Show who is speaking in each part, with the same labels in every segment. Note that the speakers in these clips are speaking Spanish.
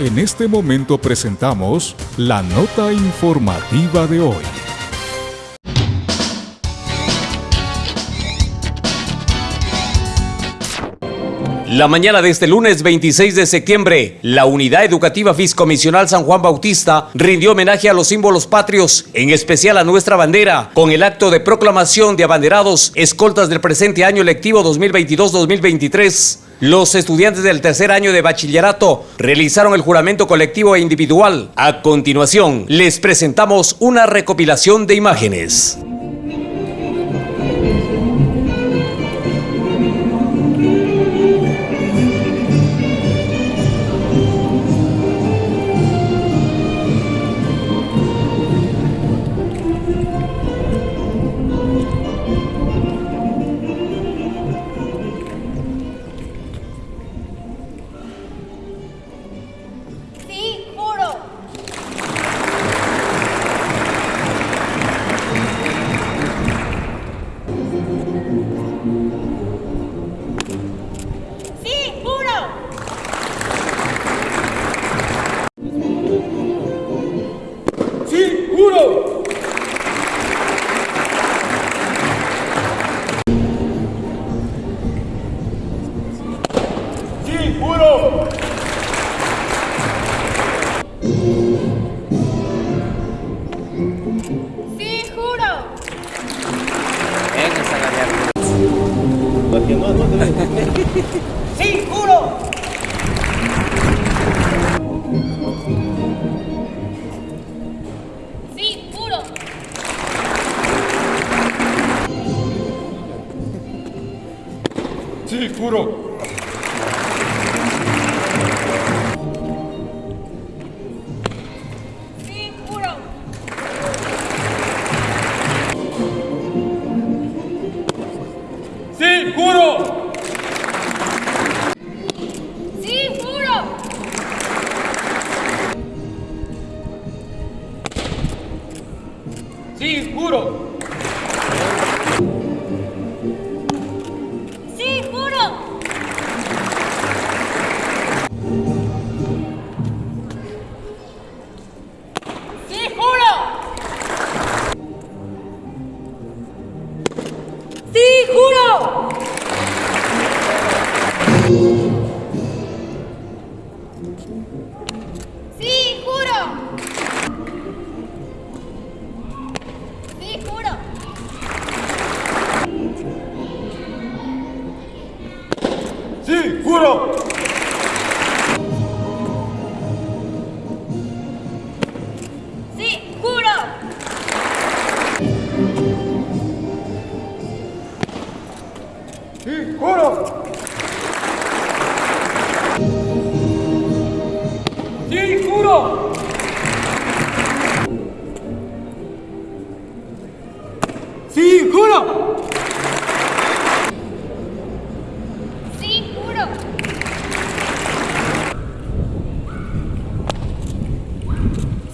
Speaker 1: En este momento presentamos la nota informativa de hoy.
Speaker 2: La mañana de este lunes 26 de septiembre, la Unidad Educativa Fiscomisional San Juan Bautista rindió homenaje a los símbolos patrios, en especial a nuestra bandera, con el acto de proclamación de abanderados escoltas del presente año lectivo 2022-2023. Los estudiantes del tercer año de bachillerato realizaron el juramento colectivo e individual. A continuación, les presentamos una recopilación de imágenes.
Speaker 3: Sí, juro. Sí, juro.
Speaker 4: Sí, juro. ¡Sí, juro!
Speaker 3: ¡Sí, juro! Sí, juro. Sí, juro.
Speaker 4: ¡Sí, juro!
Speaker 3: Sí, juro.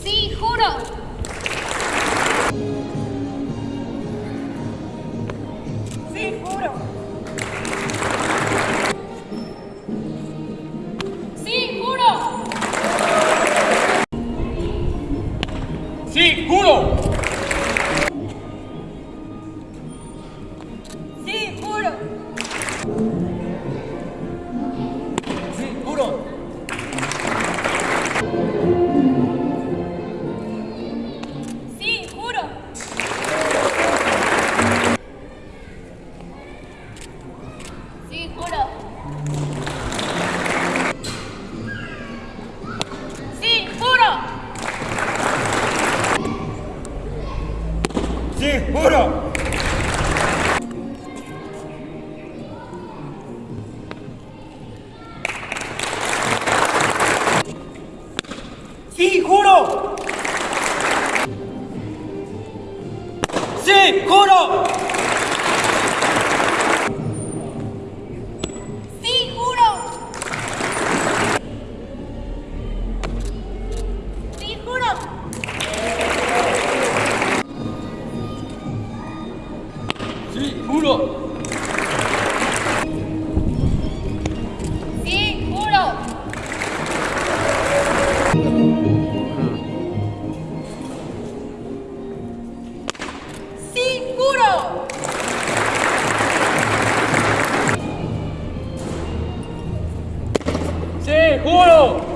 Speaker 4: Sí, juro.
Speaker 3: Juro! Sí, juro.
Speaker 4: Sí, juro.
Speaker 3: ¡Sí, juro! Sí, juro.
Speaker 4: Sí, juro.